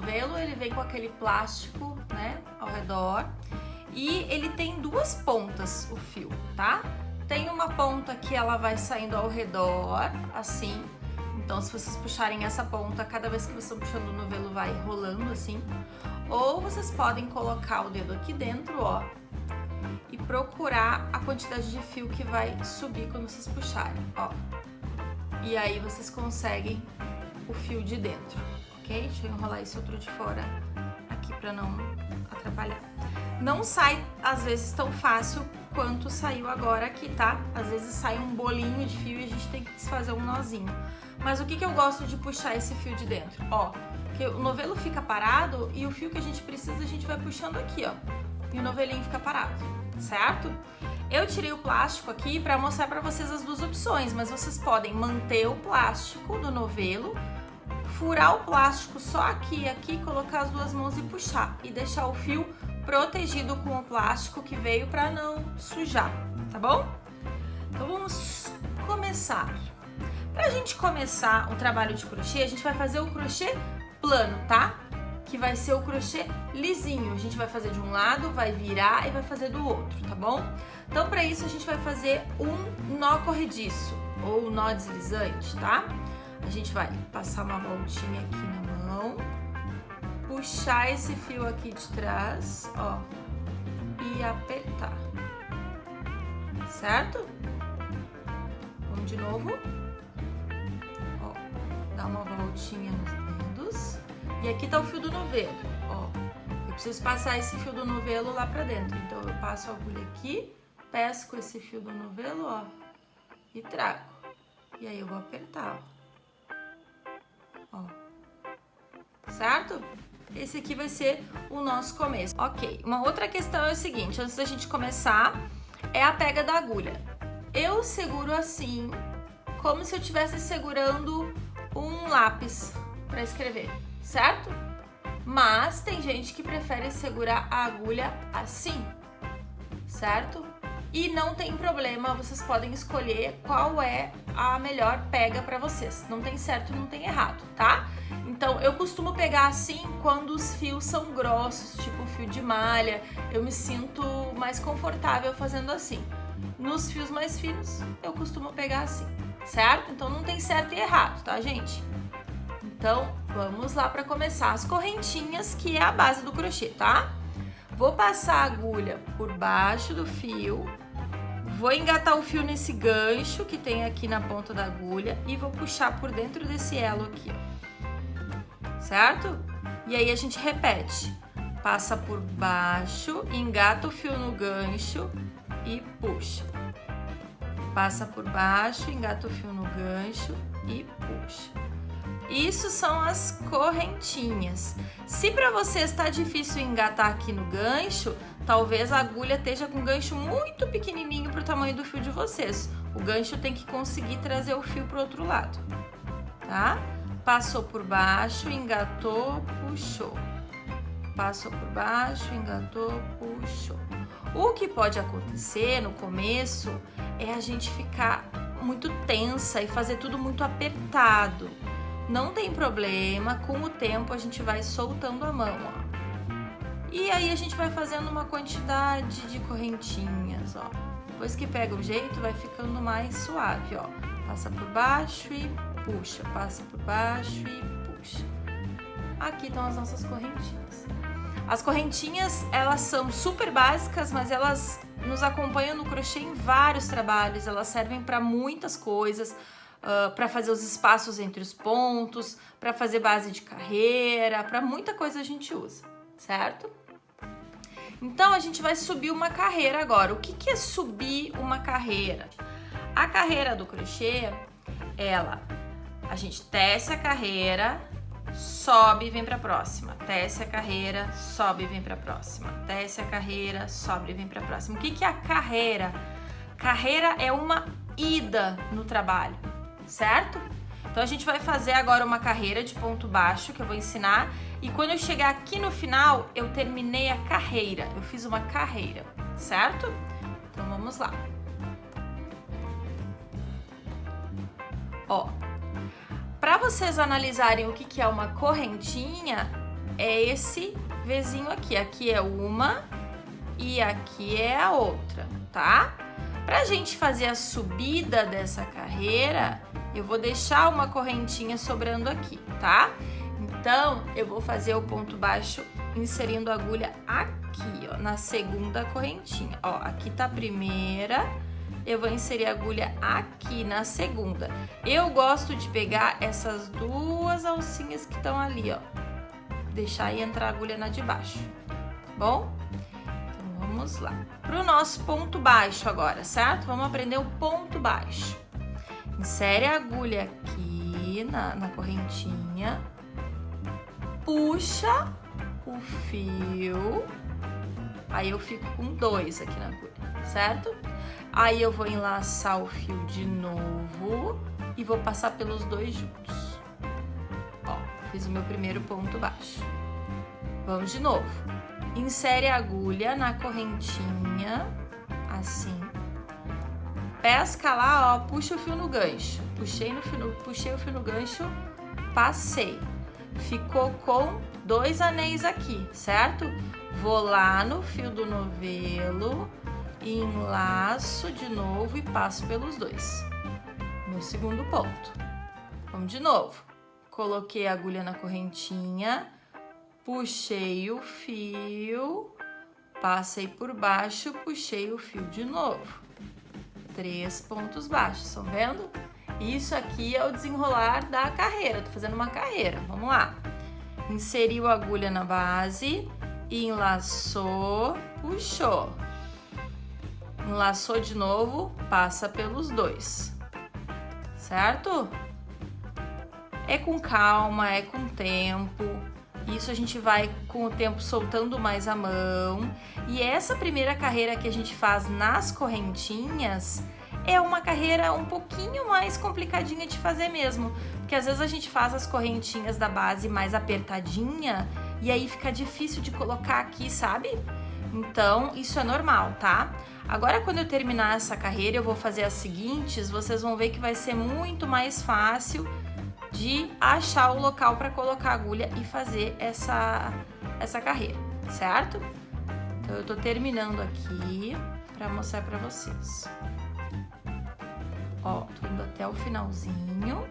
Novelo, ele vem com aquele plástico, né, ao redor. E ele tem duas pontas, o fio, tá? Tem uma ponta que ela vai saindo ao redor, assim. Então, se vocês puxarem essa ponta, cada vez que vocês estão puxando o novelo, vai rolando assim. Ou vocês podem colocar o dedo aqui dentro, ó, e procurar a quantidade de fio que vai subir quando vocês puxarem, ó. E aí vocês conseguem o fio de dentro, Deixa eu enrolar esse outro de fora aqui pra não atrapalhar. Não sai, às vezes, tão fácil quanto saiu agora aqui, tá? Às vezes sai um bolinho de fio e a gente tem que desfazer um nozinho. Mas o que, que eu gosto de puxar esse fio de dentro? Ó, que o novelo fica parado e o fio que a gente precisa a gente vai puxando aqui, ó. E o novelinho fica parado, certo? Eu tirei o plástico aqui para mostrar para vocês as duas opções, mas vocês podem manter o plástico do novelo, furar o plástico só aqui aqui, colocar as duas mãos e puxar e deixar o fio protegido com o plástico que veio para não sujar, tá bom? Então vamos começar. Pra gente começar o trabalho de crochê, a gente vai fazer o crochê plano, tá? Que vai ser o crochê lisinho. A gente vai fazer de um lado, vai virar e vai fazer do outro, tá bom? Então para isso a gente vai fazer um nó corrediço ou nó deslizante, tá? A gente vai passar uma voltinha aqui na mão puxar esse fio aqui de trás, ó, e apertar, certo? Vamos de novo. Ó, dá uma voltinha nos dedos. E aqui tá o fio do novelo, ó. Eu preciso passar esse fio do novelo lá pra dentro. Então, eu passo a agulha aqui, pesco esse fio do novelo, ó, e trago. E aí, eu vou apertar, ó. Ó. Certo? esse aqui vai ser o nosso começo. Ok, uma outra questão é o seguinte, antes da gente começar, é a pega da agulha. Eu seguro assim, como se eu estivesse segurando um lápis para escrever, certo? Mas tem gente que prefere segurar a agulha assim, certo? E não tem problema, vocês podem escolher qual é a melhor pega para vocês. Não tem certo, não tem errado, tá? Então, eu costumo pegar assim quando os fios são grossos, tipo fio de malha. Eu me sinto mais confortável fazendo assim. Nos fios mais finos, eu costumo pegar assim, certo? Então, não tem certo e errado, tá, gente? Então, vamos lá para começar as correntinhas, que é a base do crochê, tá? Vou passar a agulha por baixo do fio, vou engatar o fio nesse gancho que tem aqui na ponta da agulha e vou puxar por dentro desse elo aqui, certo? E aí a gente repete. Passa por baixo, engata o fio no gancho e puxa. Passa por baixo, engata o fio no gancho e puxa. Isso são as correntinhas. Se para você está difícil engatar aqui no gancho, talvez a agulha esteja com um gancho muito pequenininho para o tamanho do fio de vocês. O gancho tem que conseguir trazer o fio para o outro lado, tá? Passou por baixo, engatou, puxou. Passou por baixo, engatou, puxou. O que pode acontecer no começo é a gente ficar muito tensa e fazer tudo muito apertado. Não tem problema, com o tempo a gente vai soltando a mão, ó. E aí a gente vai fazendo uma quantidade de correntinhas, ó. Depois que pega o jeito, vai ficando mais suave, ó. Passa por baixo e puxa, passa por baixo e puxa. Aqui estão as nossas correntinhas. As correntinhas, elas são super básicas, mas elas nos acompanham no crochê em vários trabalhos, elas servem para muitas coisas, uh, para fazer os espaços entre os pontos, para fazer base de carreira, para muita coisa a gente usa, certo? Então, a gente vai subir uma carreira agora. O que, que é subir uma carreira? A carreira do crochê, ela a gente tece a carreira, sobe e vem para a próxima. Tece a carreira, sobe e vem para a próxima. Tece a carreira, sobe e vem para a próxima. O que, que é a carreira? Carreira é uma ida no trabalho, certo? Então a gente vai fazer agora uma carreira de ponto baixo que eu vou ensinar e quando eu chegar aqui no final, eu terminei a carreira. Eu fiz uma carreira, certo? Então vamos lá. Ó, para vocês analisarem o que, que é uma correntinha, é esse Vzinho aqui. Aqui é uma e aqui é a outra, tá? Pra gente fazer a subida dessa carreira, eu vou deixar uma correntinha sobrando aqui, tá? Então, eu vou fazer o ponto baixo inserindo a agulha aqui, ó, na segunda correntinha. Ó, aqui tá a primeira, eu vou inserir a agulha aqui na segunda. Eu gosto de pegar essas duas alcinhas que estão ali, ó. Deixar aí entrar a agulha na de baixo, tá bom? Então, vamos lá. Pro nosso ponto baixo agora, certo? Vamos aprender o ponto baixo. Insere a agulha aqui na, na correntinha. Puxa o fio. Aí eu fico com dois aqui na agulha, certo? Aí eu vou enlaçar o fio de novo e vou passar pelos dois juntos. Ó, fiz o meu primeiro ponto baixo. Vamos de novo. Insere a agulha na correntinha, assim. Pesca lá, ó, puxa o fio no gancho. Puxei, no fio, puxei o fio no gancho, passei. Ficou com dois anéis aqui, certo? Vou lá no fio do novelo, enlaço de novo e passo pelos dois. Meu segundo ponto. Vamos de novo. Coloquei a agulha na correntinha, puxei o fio, passei por baixo, puxei o fio de novo. Três pontos baixos, estão vendo? Isso aqui é o desenrolar da carreira, tô fazendo uma carreira, vamos lá. Inseriu a agulha na base, enlaçou, puxou. Enlaçou de novo, passa pelos dois, certo? É com calma, é com tempo. Isso a gente vai com o tempo soltando mais a mão. E essa primeira carreira que a gente faz nas correntinhas é uma carreira um pouquinho mais complicadinha de fazer mesmo, porque às vezes a gente faz as correntinhas da base mais apertadinha e aí fica difícil de colocar aqui, sabe? Então, isso é normal, tá? Agora, quando eu terminar essa carreira, eu vou fazer as seguintes, vocês vão ver que vai ser muito mais fácil de achar o local para colocar a agulha e fazer essa, essa carreira, certo? Então, eu tô terminando aqui para mostrar para vocês. Ó, tô indo até o finalzinho.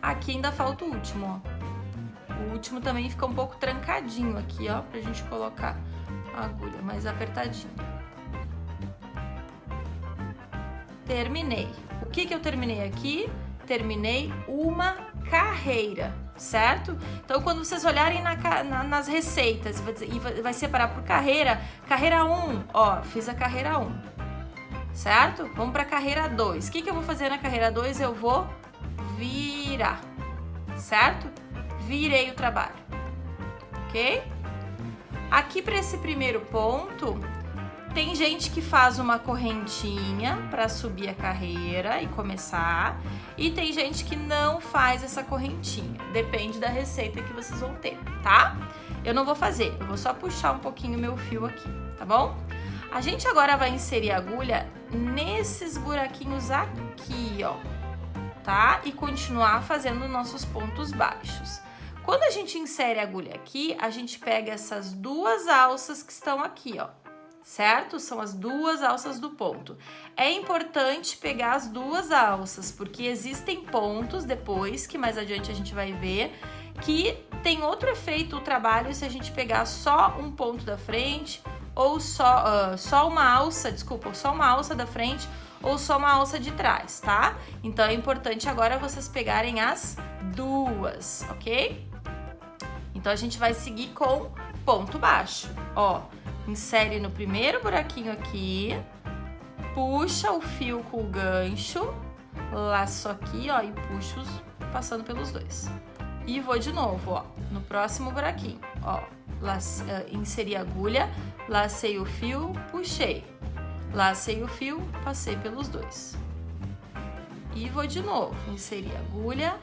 Aqui ainda falta o último, ó. O último também fica um pouco trancadinho aqui, ó, pra gente colocar a agulha mais apertadinha. Terminei. O que que eu terminei aqui? Terminei uma carreira, certo? Então, quando vocês olharem na, na, nas receitas e vai, separar por carreira, carreira 1, ó, fiz a carreira 1 certo? Vamos para a carreira 2. O que, que eu vou fazer na carreira 2? Eu vou virar, certo? Virei o trabalho, ok? Aqui para esse primeiro ponto, tem gente que faz uma correntinha para subir a carreira e começar, e tem gente que não faz essa correntinha. Depende da receita que vocês vão ter, tá? Eu não vou fazer, eu vou só puxar um pouquinho meu fio aqui, tá bom? A gente agora vai inserir a agulha nesses buraquinhos aqui, ó, tá? E continuar fazendo nossos pontos baixos. Quando a gente insere a agulha aqui, a gente pega essas duas alças que estão aqui, ó, certo? São as duas alças do ponto. É importante pegar as duas alças, porque existem pontos depois, que mais adiante a gente vai ver, que tem outro efeito o trabalho se a gente pegar só um ponto da frente ou só, uh, só uma alça, desculpa, só uma alça da frente ou só uma alça de trás, tá? Então é importante agora vocês pegarem as duas, ok? Então a gente vai seguir com ponto baixo, ó. Insere no primeiro buraquinho aqui, puxa o fio com o gancho, laço aqui, ó, e puxo passando pelos dois. E vou de novo, ó, no próximo buraquinho, ó, lace, uh, inseri a agulha, lacei o fio, puxei, lacei o fio, passei pelos dois. E vou de novo, inseri a agulha,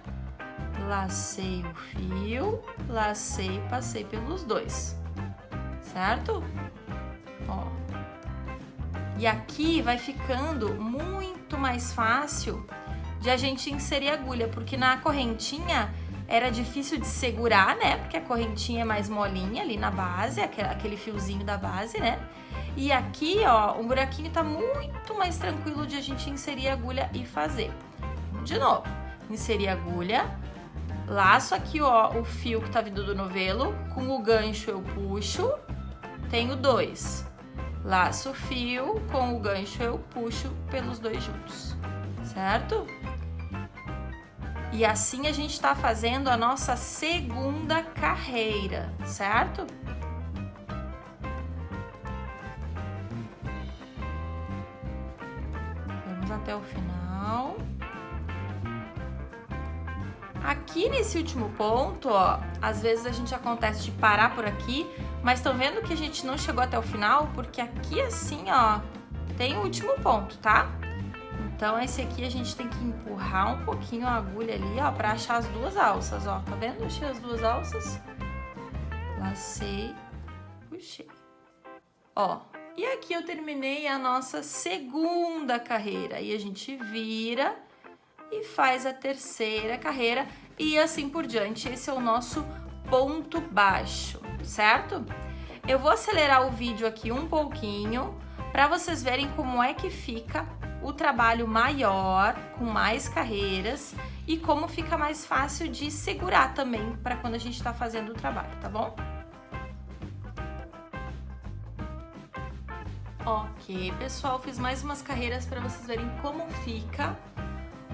lacei o fio, lacei, passei pelos dois, certo? Ó. E aqui vai ficando muito mais fácil de a gente inserir agulha, porque na correntinha era difícil de segurar, né? Porque a correntinha é mais molinha ali na base, aquele fiozinho da base, né? E aqui, ó, o buraquinho tá muito mais tranquilo de a gente inserir a agulha e fazer. De novo, inserir a agulha, laço aqui, ó, o fio que tá vindo do novelo, com o gancho eu puxo, tenho dois. Laço o fio, com o gancho eu puxo pelos dois juntos, certo? E assim a gente tá fazendo a nossa segunda carreira, certo? Vamos até o final. Aqui nesse último ponto, ó, às vezes a gente acontece de parar por aqui, mas estão vendo que a gente não chegou até o final? Porque aqui assim, ó, tem o último ponto, tá? Então esse aqui a gente tem que empurrar um pouquinho a agulha ali, ó, pra achar as duas alças, ó. Tá vendo? Achei as duas alças. Lacei, puxei. Ó, e aqui eu terminei a nossa segunda carreira. E a gente vira e faz a terceira carreira e assim por diante. Esse é o nosso ponto baixo, certo? Eu vou acelerar o vídeo aqui um pouquinho para vocês verem como é que fica o trabalho maior, com mais carreiras e como fica mais fácil de segurar também para quando a gente está fazendo o trabalho, tá bom? Ok, pessoal, fiz mais umas carreiras para vocês verem como fica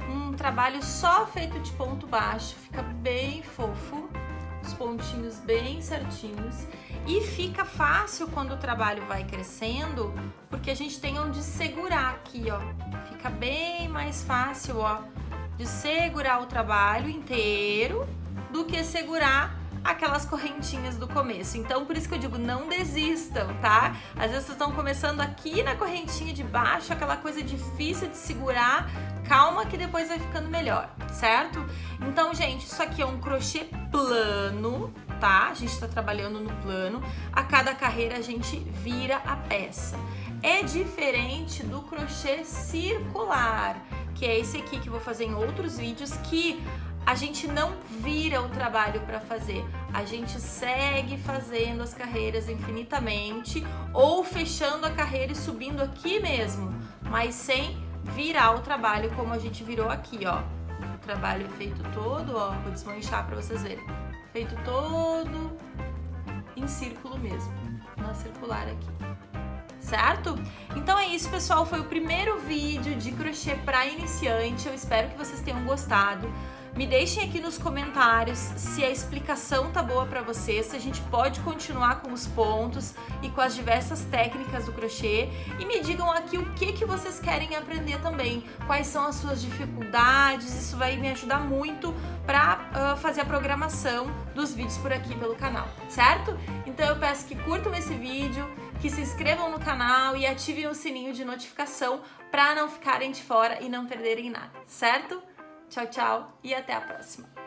um trabalho só feito de ponto baixo, fica bem fofo, pontinhos bem certinhos e fica fácil quando o trabalho vai crescendo, porque a gente tem onde segurar aqui, ó. Fica bem mais fácil, ó, de segurar o trabalho inteiro do que segurar aquelas correntinhas do começo. Então, por isso que eu digo, não desistam, tá? Às vezes vocês estão começando aqui na correntinha de baixo, aquela coisa difícil de segurar. Calma que depois vai ficando melhor, certo? Então, gente, isso aqui é um crochê plano, tá? A gente tá trabalhando no plano. A cada carreira a gente vira a peça. É diferente do crochê circular, que é esse aqui que eu vou fazer em outros vídeos, que a gente não vira o trabalho para fazer, a gente segue fazendo as carreiras infinitamente ou fechando a carreira e subindo aqui mesmo, mas sem virar o trabalho como a gente virou aqui, ó. O trabalho é feito todo, ó, vou desmanchar para vocês verem. Feito todo em círculo mesmo, na circular aqui certo? Então é isso, pessoal. Foi o primeiro vídeo de crochê para iniciante. Eu espero que vocês tenham gostado. Me deixem aqui nos comentários se a explicação tá boa para vocês, se a gente pode continuar com os pontos e com as diversas técnicas do crochê e me digam aqui o que que vocês querem aprender também, quais são as suas dificuldades, isso vai me ajudar muito para uh, ah, fazer a programação dos vídeos por aqui pelo canal, certo? Então eu peço que curtam esse vídeo, que se inscrevam no canal e ativem o sininho de notificação para não ficarem de fora e não perderem nada, certo? Tchau, tchau e até a próxima!